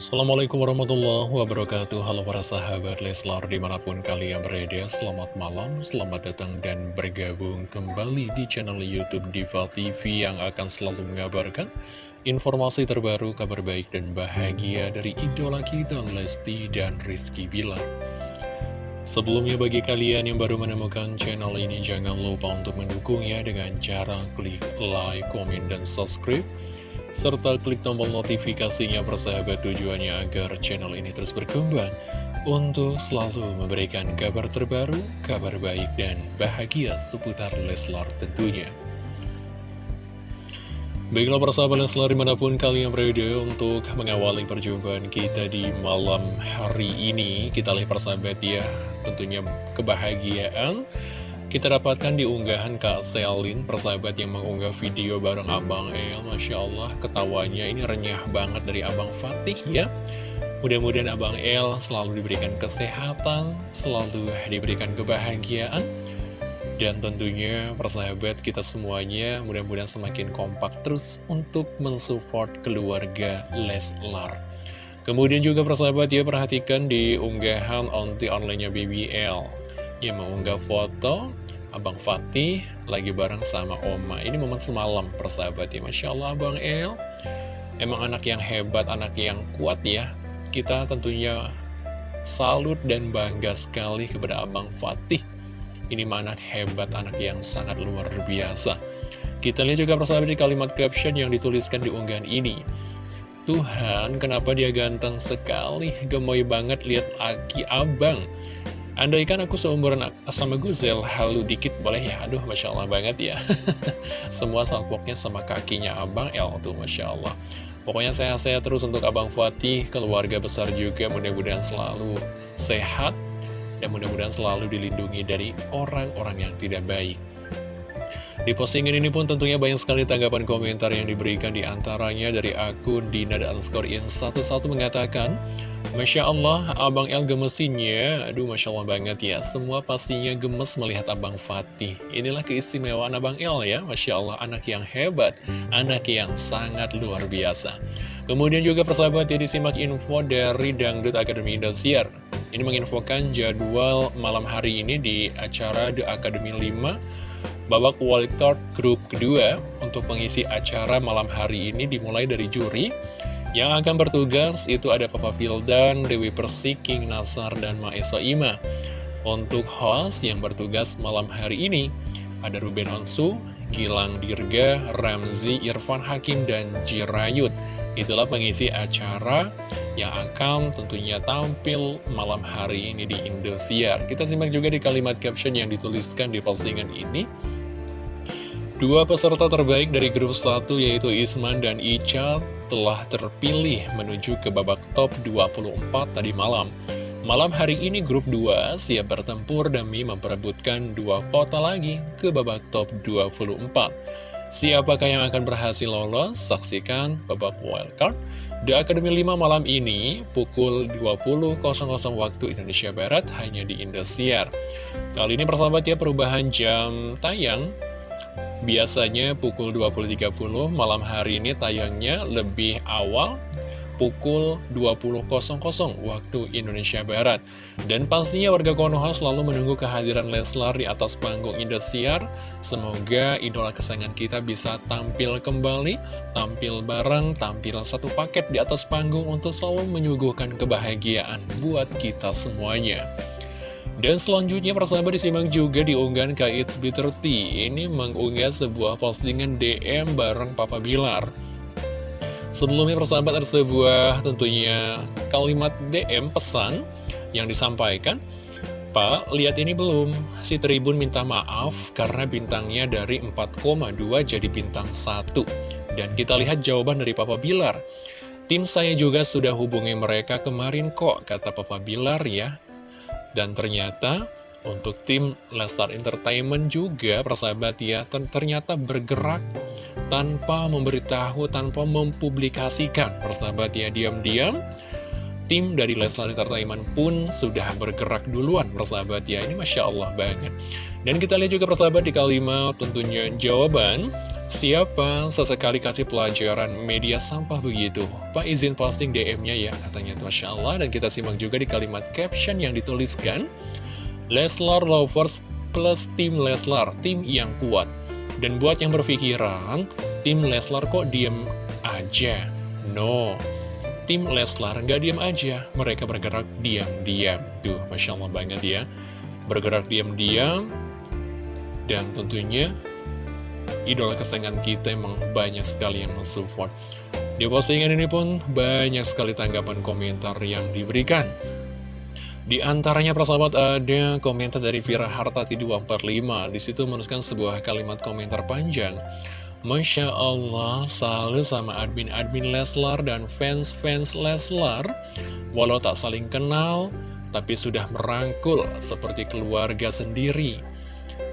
Assalamualaikum warahmatullahi wabarakatuh. Halo para sahabat Leslar di mana pun kalian berada Selamat malam, selamat datang dan bergabung kembali di channel Youtube Diva TV Yang akan selalu mengabarkan informasi terbaru, kabar baik dan bahagia Dari idola kita Lesti dan Rizky Bilar. Sebelumnya bagi kalian yang baru menemukan channel ini Jangan lupa untuk mendukungnya dengan cara klik like, komen, dan subscribe serta klik tombol notifikasinya persahabat tujuannya agar channel ini terus berkembang untuk selalu memberikan kabar terbaru, kabar baik dan bahagia seputar Leslar tentunya. Baiklah persahabat Leslar di mana pun kalian berada untuk mengawali perjumpaan kita di malam hari ini Kita lihat persahabat ya tentunya kebahagiaan kita dapatkan di unggahan Kak Selin, persahabat yang mengunggah video bareng Abang El. Masya Allah, ketawanya ini renyah banget dari Abang Fatih ya. Mudah-mudahan Abang El selalu diberikan kesehatan, selalu diberikan kebahagiaan. Dan tentunya persahabat kita semuanya mudah-mudahan semakin kompak terus untuk mensupport keluarga Leslar. Kemudian juga persahabat ya perhatikan di unggahan onti online-nya BBL yang mengunggah foto Abang Fatih lagi bareng sama Oma. Ini momen semalam persahabat ya. Masya Allah Abang El. Emang anak yang hebat, anak yang kuat ya. Kita tentunya salut dan bangga sekali kepada Abang Fatih. Ini anak hebat, anak yang sangat luar biasa. Kita lihat juga persahabat di kalimat caption yang dituliskan di unggahan ini. Tuhan, kenapa dia ganteng sekali, gemoy banget lihat Aki Abang. Andaikan aku seumuran sama Guzel, halu dikit boleh ya? Aduh, Masya Allah banget ya. Semua salpoknya sama kakinya Abang El tuh, Masya Allah. Pokoknya sehat-sehat terus untuk Abang Fatih, keluarga besar juga mudah-mudahan selalu sehat. Dan mudah-mudahan selalu dilindungi dari orang-orang yang tidak baik. Di postingan ini pun tentunya banyak sekali tanggapan komentar yang diberikan di antaranya dari akun Dina dan In 11 mengatakan Masya Allah, Abang El gemesinnya, aduh Masya Allah banget ya, semua pastinya gemes melihat Abang Fatih. Inilah keistimewaan Abang El ya, Masya Allah, anak yang hebat, anak yang sangat luar biasa. Kemudian juga persahabat ya disimak info dari Dangdut Akademi Indosiar. Ini menginfokan jadwal malam hari ini di acara The Academy 5 babak wildcard grup kedua untuk pengisi acara malam hari ini dimulai dari juri yang akan bertugas itu ada Papa Vildan, Dewi Persik, King Nasar, dan Maesa Ima. Untuk host yang bertugas malam hari ini, ada Ruben Onsu, Gilang Dirga, Ramzi, Irfan Hakim, dan Jirayut. Itulah pengisi acara yang akan tentunya tampil malam hari ini di Indosiar. Kita simak juga di kalimat caption yang dituliskan di postingan ini. Dua peserta terbaik dari grup 1 yaitu Isman dan Ica telah terpilih menuju ke babak top 24 tadi malam. Malam hari ini grup 2 siap bertempur demi memperebutkan dua kota lagi ke babak top 24. Siapakah yang akan berhasil lolos? Saksikan babak wildcard. The Academy 5 malam ini pukul 20.00 waktu Indonesia Barat hanya di Indosiar. Kali ini persahabat ya perubahan jam tayang Biasanya pukul 20.30 malam hari ini tayangnya lebih awal pukul 20.00 waktu Indonesia Barat. Dan pastinya warga Konoha selalu menunggu kehadiran Leslar di atas panggung Indosiar. Semoga idola kesayangan kita bisa tampil kembali, tampil bareng, tampil satu paket di atas panggung untuk selalu menyuguhkan kebahagiaan buat kita semuanya. Dan selanjutnya persahabat disimak juga di unggahan K.I.T.S. B30 Ini mengunggah sebuah postingan DM bareng Papa Bilar. Sebelumnya persahabat ada sebuah tentunya kalimat DM pesan yang disampaikan. Pak, lihat ini belum? Si Tribun minta maaf karena bintangnya dari 4,2 jadi bintang 1 Dan kita lihat jawaban dari Papa Bilar. Tim saya juga sudah hubungi mereka kemarin kok, kata Papa Bilar ya dan ternyata untuk tim Lestar Entertainment juga persahabat ya ternyata bergerak tanpa memberitahu, tanpa mempublikasikan. Persahabat ya diam-diam tim dari Leslar Entertainment pun sudah bergerak duluan persahabat ya. Ini Masya Allah banget. Dan kita lihat juga persahabat di kalimat tentunya jawaban Siapa sesekali kasih pelajaran media sampah begitu? Pak izin posting DM-nya ya, katanya Masya Allah. Dan kita simak juga di kalimat caption yang dituliskan. Leslar Lovers plus tim Leslar, tim yang kuat. Dan buat yang berpikiran, tim Leslar kok diem aja? No, tim Leslar nggak diem aja, mereka bergerak diam-diam. Tuh, Masya Allah banget ya. Bergerak diam-diam, dan tentunya idola kesayangan kita emang banyak sekali yang mensupport. Di postingan ini pun banyak sekali tanggapan komentar yang diberikan. Di antaranya persahabat ada komentar dari Vira Hartati 245 Di situ menuliskan sebuah kalimat komentar panjang Masya Allah salut sama admin-admin Leslar dan fans-fans Leslar Walau tak saling kenal Tapi sudah merangkul seperti keluarga sendiri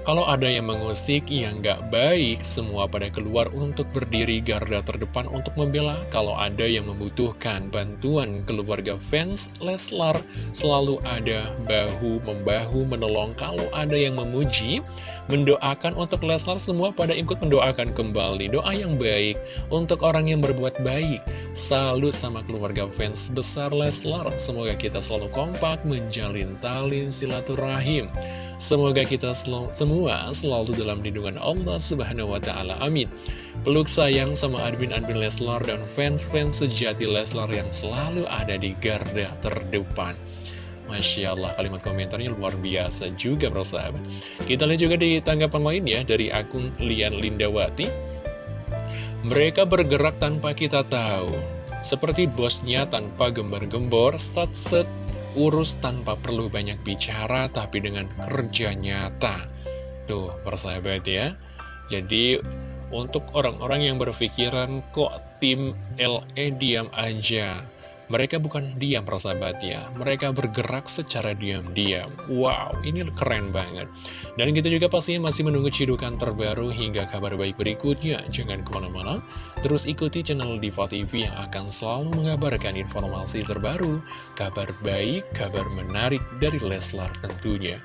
kalau ada yang mengusik yang nggak baik, semua pada keluar untuk berdiri garda terdepan untuk membela. Kalau ada yang membutuhkan bantuan keluarga fans, Leslar selalu ada bahu-membahu menolong. Kalau ada yang memuji, mendoakan untuk Leslar, semua pada ikut mendoakan kembali. Doa yang baik untuk orang yang berbuat baik. Salut sama keluarga fans besar Leslar. Semoga kita selalu kompak menjalin tali silaturahim. Semoga kita sel semua selalu dalam lindungan Allah Subhanahu wa Ta'ala. Amin. Peluk sayang sama admin-admin Leslar dan fans-fans sejati Leslar yang selalu ada di garda terdepan. Masya Allah, kalimat komentarnya luar biasa juga, persahabat. Kita lihat juga di tanggapan lain ya, dari akun Lian Lindawati. Mereka bergerak tanpa kita tahu, seperti bosnya tanpa gembar-gembor, set-set urus tanpa perlu banyak bicara tapi dengan kerja nyata. Tuh persahabat ya. Jadi untuk orang-orang yang berpikiran kok tim LE diam aja mereka bukan diam persahabat ya Mereka bergerak secara diam-diam Wow, ini keren banget Dan kita juga pastinya masih menunggu cidukan terbaru Hingga kabar baik berikutnya Jangan ke mana-mana Terus ikuti channel Diva TV Yang akan selalu mengabarkan informasi terbaru Kabar baik, kabar menarik Dari Leslar tentunya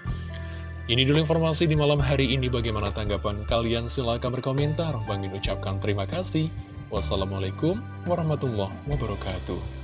ini dulu informasi di malam hari ini. Bagaimana tanggapan kalian? Silahkan berkomentar. Bang ucapkan terima kasih. Wassalamualaikum warahmatullahi wabarakatuh.